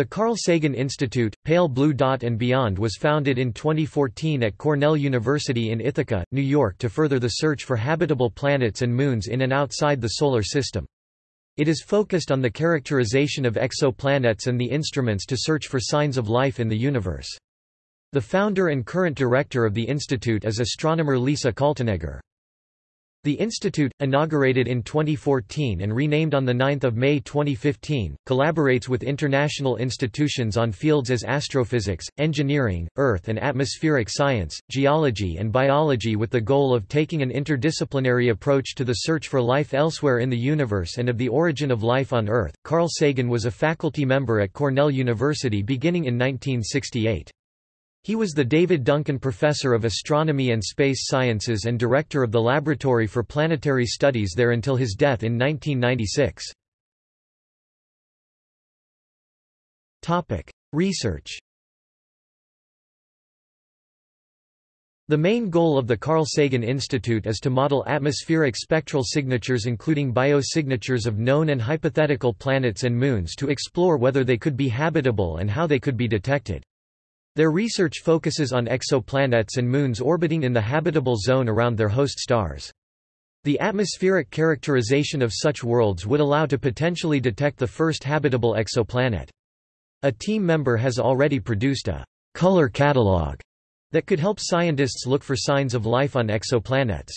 The Carl Sagan Institute, Pale Blue Dot and Beyond was founded in 2014 at Cornell University in Ithaca, New York to further the search for habitable planets and moons in and outside the Solar System. It is focused on the characterization of exoplanets and the instruments to search for signs of life in the universe. The founder and current director of the institute is astronomer Lisa Kaltenegger. The institute, inaugurated in 2014 and renamed on 9 May 2015, collaborates with international institutions on fields as astrophysics, engineering, earth and atmospheric science, geology and biology with the goal of taking an interdisciplinary approach to the search for life elsewhere in the universe and of the origin of life on Earth. Carl Sagan was a faculty member at Cornell University beginning in 1968. He was the David Duncan Professor of Astronomy and Space Sciences and Director of the Laboratory for Planetary Studies there until his death in 1996. Research The main goal of the Carl Sagan Institute is to model atmospheric spectral signatures including biosignatures of known and hypothetical planets and moons to explore whether they could be habitable and how they could be detected. Their research focuses on exoplanets and moons orbiting in the habitable zone around their host stars. The atmospheric characterization of such worlds would allow to potentially detect the first habitable exoplanet. A team member has already produced a color catalog that could help scientists look for signs of life on exoplanets.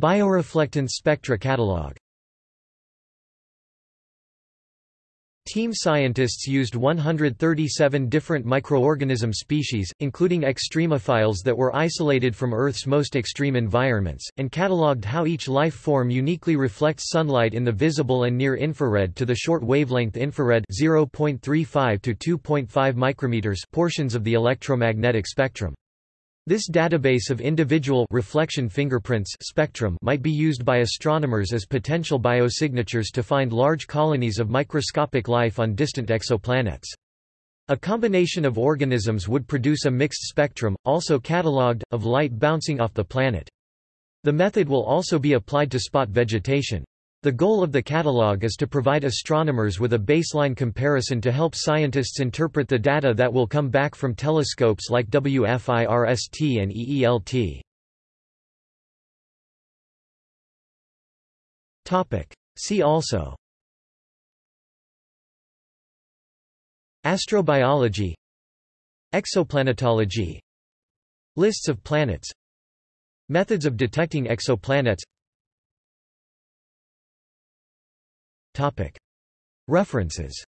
Bioreflectance spectra catalog Team scientists used 137 different microorganism species, including extremophiles that were isolated from Earth's most extreme environments, and catalogued how each life form uniquely reflects sunlight in the visible and near infrared to the short wavelength infrared 0.35 to 2.5 micrometers portions of the electromagnetic spectrum. This database of individual reflection fingerprints spectrum might be used by astronomers as potential biosignatures to find large colonies of microscopic life on distant exoplanets. A combination of organisms would produce a mixed spectrum, also catalogued, of light bouncing off the planet. The method will also be applied to spot vegetation. The goal of the catalog is to provide astronomers with a baseline comparison to help scientists interpret the data that will come back from telescopes like WFIRST and EELT. See also. Astrobiology. Exoplanetology. Lists of planets. Methods of detecting exoplanets References